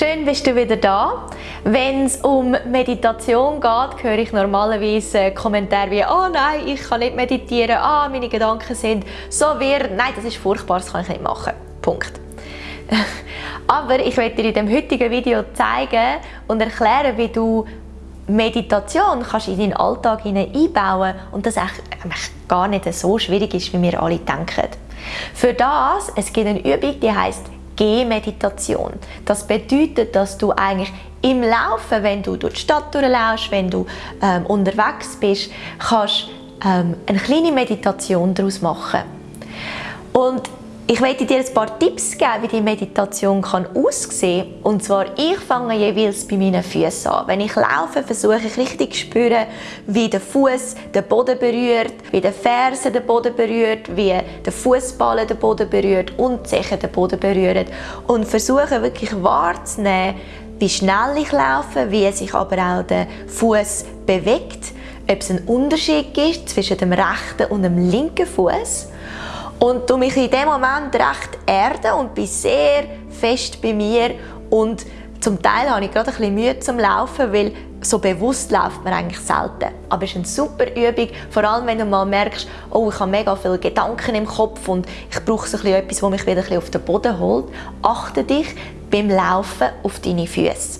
Schön bist du wieder da. Wenn es um Meditation geht, höre ich normalerweise Kommentare wie «Oh nein, ich kann nicht meditieren, ah, meine Gedanken sind so wirr, nein, das ist furchtbar, das kann ich nicht machen.» Punkt. Aber ich werde dir in dem heutigen Video zeigen und erklären, wie du Meditation kannst in deinen Alltag einbauen und das eigentlich gar nicht so schwierig ist, wie wir alle denken. Für das, es gibt eine Übung, die heißt Gehmeditation. Das bedeutet, dass du eigentlich im Laufen, wenn du durch die Stadt durchlaufst, wenn du ähm, unterwegs bist, kannst ähm, eine kleine Meditation daraus machen. Und ich möchte dir ein paar Tipps geben, wie die Meditation kann aussehen kann. Und zwar, ich fange jeweils bei meinen Füßen an. Wenn ich laufe, versuche ich richtig zu spüren, wie der Fuß den Boden berührt, wie der Ferse den Boden berührt, wie der Fußballen den Boden berührt und die Zeche den Boden berühren. Und versuche wirklich wahrzunehmen, wie schnell ich laufe, wie sich aber auch der Fuß bewegt, ob es einen Unterschied gibt zwischen dem rechten und dem linken Fuß und du mich in dem Moment recht erden und bin sehr fest bei mir und zum Teil habe ich gerade ein bisschen Mühe zum Laufen, weil so bewusst läuft man eigentlich selten. Aber es ist eine super Übung, vor allem wenn du mal merkst, oh, ich habe mega viele Gedanken im Kopf und ich brauche so etwas, das mich wieder ein bisschen auf den Boden holt. Achte dich beim Laufen auf deine Füße.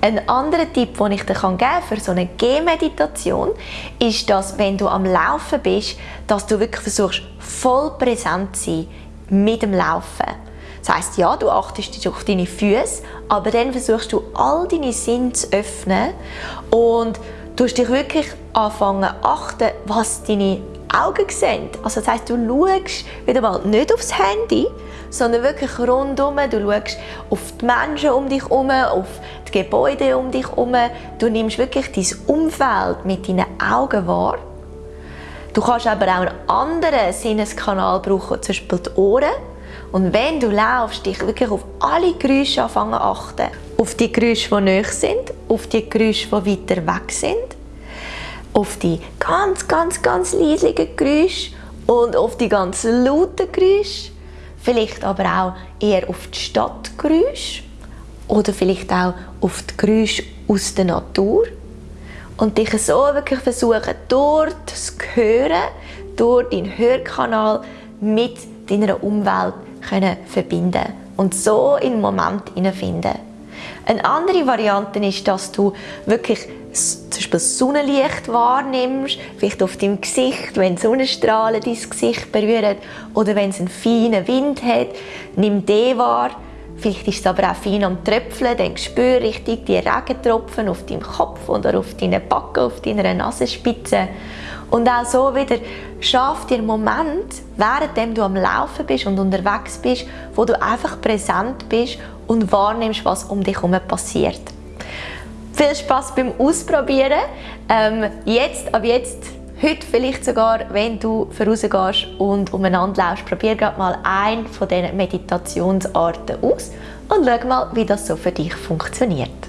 Ein anderer Tipp, den ich dir geben kann für so eine Gehmeditation, ist, dass wenn du am Laufen bist, dass du wirklich versuchst, voll präsent zu sein mit dem Laufen. Das heisst, ja, du achtest auf deine Füße, aber dann versuchst du all deine Sinne zu öffnen und du dich wirklich anfangen achten, was deine Augen sehen. Also das heisst, du schaust wieder mal nicht aufs Handy, sondern wirklich rundum. Du schaust auf die Menschen um dich herum, auf die Gebäude um dich herum. Du nimmst wirklich dein Umfeld mit deinen Augen wahr. Du kannst aber auch einen anderen Sinneskanal brauchen, zum Beispiel die Ohren. Und wenn du laufst, dich wirklich auf alle Geräusche anfangen achten. Auf die Geräusche, die nahe sind, auf die Geräusche, die weiter weg sind auf die ganz, ganz, ganz leisigen Geräusche und auf die ganz lauten Geräusche. Vielleicht aber auch eher auf die Stadtgeräusche oder vielleicht auch auf die Geräusche aus der Natur. Und dich so wirklich versuchen, durch das Hören, durch deinen Hörkanal mit deiner Umwelt können verbinden und so in den Moment finden. Eine andere Variante ist, dass du wirklich zum Beispiel Sonnenlicht wahrnimmst, vielleicht auf deinem Gesicht, wenn Sonnenstrahlen dein Gesicht berühren oder wenn es einen feinen Wind hat, nimm den wahr. Vielleicht ist es aber auch fein am Tröpfeln, dann spür richtig die Regentropfen auf deinem Kopf oder auf deinen Backen, auf deiner Nasenspitze. Und auch so wieder schaff dir einen Moment, während du am Laufen bist und unterwegs bist, wo du einfach präsent bist und wahrnimmst, was um dich herum passiert. Viel Spaß beim Ausprobieren. Ähm, jetzt, ab jetzt, heute vielleicht sogar, wenn du vorausgehst und umeinander läufst, probier gerade mal eine von diesen Meditationsarten aus und schau mal, wie das so für dich funktioniert.